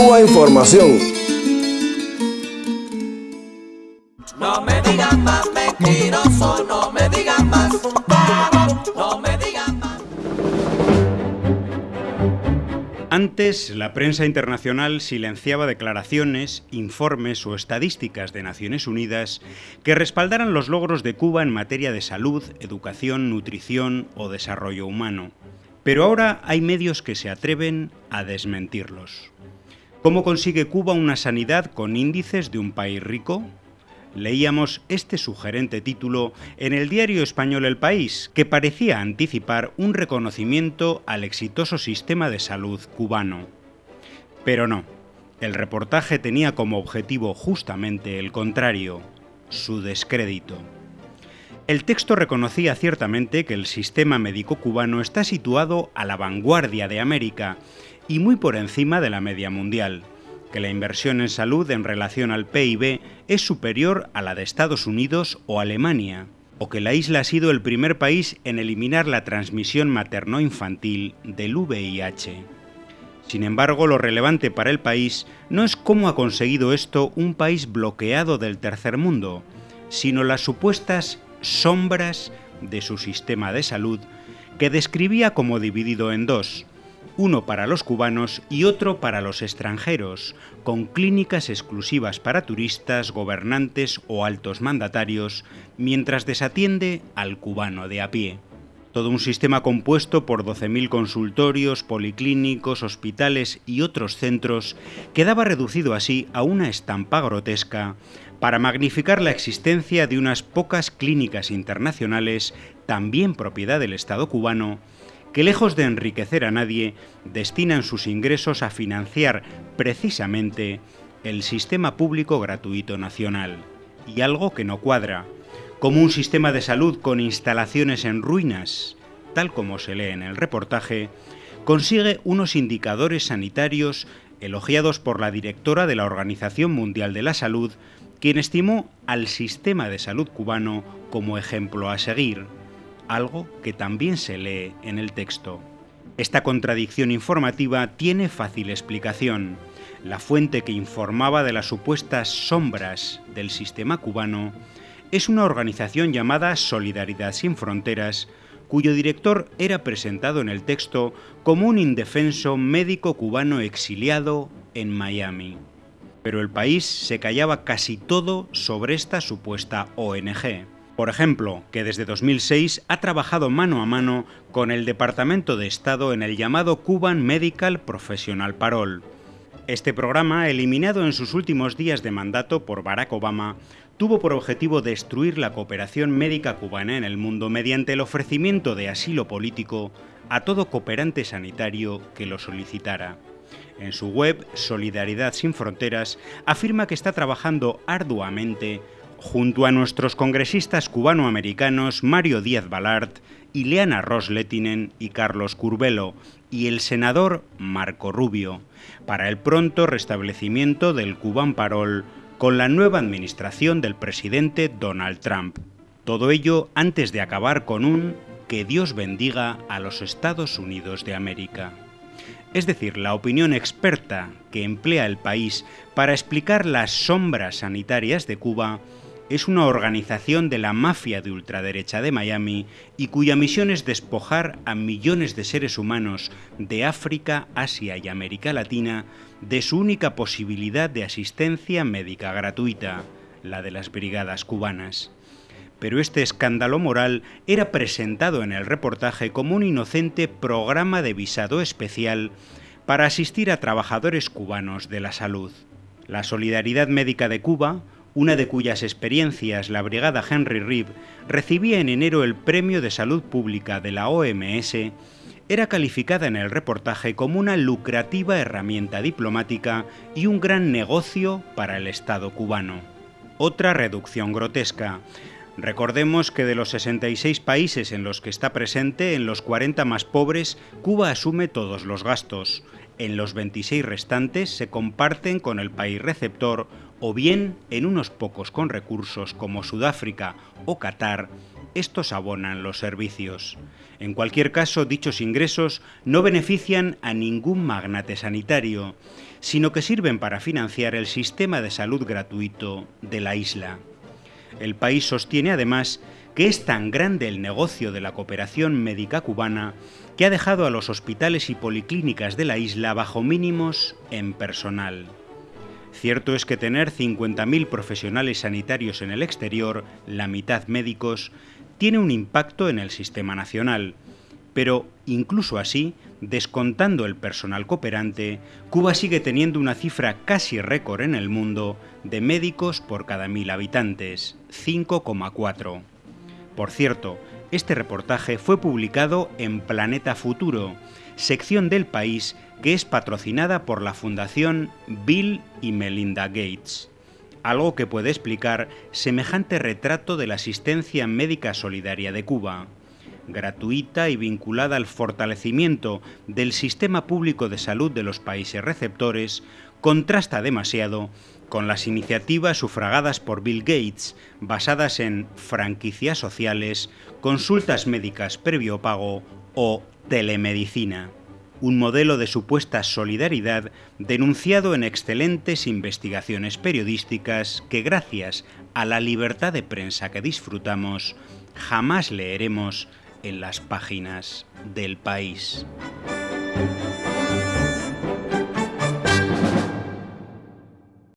Cuba Información. No me digan más mentiroso, no me digan más, no me digan más. Antes, la prensa internacional silenciaba declaraciones, informes o estadísticas de Naciones Unidas que respaldaran los logros de Cuba en materia de salud, educación, nutrición o desarrollo humano. Pero ahora hay medios que se atreven a desmentirlos. ¿Cómo consigue Cuba una sanidad con índices de un país rico? Leíamos este sugerente título en el diario español El País, que parecía anticipar un reconocimiento al exitoso sistema de salud cubano. Pero no, el reportaje tenía como objetivo justamente el contrario, su descrédito. El texto reconocía ciertamente que el sistema médico cubano está situado a la vanguardia de América y muy por encima de la media mundial, que la inversión en salud en relación al PIB es superior a la de Estados Unidos o Alemania, o que la isla ha sido el primer país en eliminar la transmisión materno-infantil del VIH. Sin embargo, lo relevante para el país no es cómo ha conseguido esto un país bloqueado del tercer mundo, sino las supuestas sombras de su sistema de salud que describía como dividido en dos, uno para los cubanos y otro para los extranjeros, con clínicas exclusivas para turistas, gobernantes o altos mandatarios, mientras desatiende al cubano de a pie. Todo un sistema compuesto por 12.000 consultorios, policlínicos, hospitales y otros centros quedaba reducido así a una estampa grotesca para magnificar la existencia de unas pocas clínicas internacionales, también propiedad del Estado cubano, que lejos de enriquecer a nadie, destinan sus ingresos a financiar precisamente el sistema público gratuito nacional. Y algo que no cuadra, como un sistema de salud con instalaciones en ruinas, tal como se lee en el reportaje, consigue unos indicadores sanitarios elogiados por la directora de la Organización Mundial de la Salud quien estimó al sistema de salud cubano como ejemplo a seguir, algo que también se lee en el texto. Esta contradicción informativa tiene fácil explicación. La fuente que informaba de las supuestas sombras del sistema cubano es una organización llamada Solidaridad sin Fronteras, cuyo director era presentado en el texto como un indefenso médico cubano exiliado en Miami pero el país se callaba casi todo sobre esta supuesta ONG. Por ejemplo, que desde 2006 ha trabajado mano a mano con el Departamento de Estado en el llamado Cuban Medical Professional Parole. Este programa, eliminado en sus últimos días de mandato por Barack Obama, tuvo por objetivo destruir la cooperación médica cubana en el mundo mediante el ofrecimiento de asilo político a todo cooperante sanitario que lo solicitara. En su web, Solidaridad sin Fronteras, afirma que está trabajando arduamente junto a nuestros congresistas cubanoamericanos Mario Díaz Balart, Ileana Rosletinen y Carlos Curbelo, y el senador Marco Rubio, para el pronto restablecimiento del Cuban Parol con la nueva administración del presidente Donald Trump. Todo ello antes de acabar con un que Dios bendiga a los Estados Unidos de América es decir, la opinión experta que emplea el país para explicar las sombras sanitarias de Cuba, es una organización de la mafia de ultraderecha de Miami y cuya misión es despojar a millones de seres humanos de África, Asia y América Latina de su única posibilidad de asistencia médica gratuita, la de las brigadas cubanas pero este escándalo moral era presentado en el reportaje como un inocente programa de visado especial para asistir a trabajadores cubanos de la salud. La Solidaridad Médica de Cuba, una de cuyas experiencias la Brigada Henry Reeve recibía en enero el Premio de Salud Pública de la OMS, era calificada en el reportaje como una lucrativa herramienta diplomática y un gran negocio para el Estado cubano. Otra reducción grotesca, Recordemos que de los 66 países en los que está presente, en los 40 más pobres, Cuba asume todos los gastos. En los 26 restantes se comparten con el país receptor o bien en unos pocos con recursos como Sudáfrica o Qatar, estos abonan los servicios. En cualquier caso, dichos ingresos no benefician a ningún magnate sanitario, sino que sirven para financiar el sistema de salud gratuito de la isla. El país sostiene además que es tan grande el negocio de la cooperación médica cubana que ha dejado a los hospitales y policlínicas de la isla bajo mínimos en personal. Cierto es que tener 50.000 profesionales sanitarios en el exterior, la mitad médicos, tiene un impacto en el sistema nacional, pero incluso así, descontando el personal cooperante, Cuba sigue teniendo una cifra casi récord en el mundo de médicos por cada mil habitantes, 5,4. Por cierto, este reportaje fue publicado en Planeta Futuro, sección del país que es patrocinada por la Fundación Bill y Melinda Gates, algo que puede explicar semejante retrato de la asistencia médica solidaria de Cuba. Gratuita y vinculada al fortalecimiento del sistema público de salud de los países receptores, contrasta demasiado con las iniciativas sufragadas por Bill Gates, basadas en franquicias sociales, consultas médicas previo pago o telemedicina un modelo de supuesta solidaridad denunciado en excelentes investigaciones periodísticas que gracias a la libertad de prensa que disfrutamos, jamás leeremos en las páginas del país.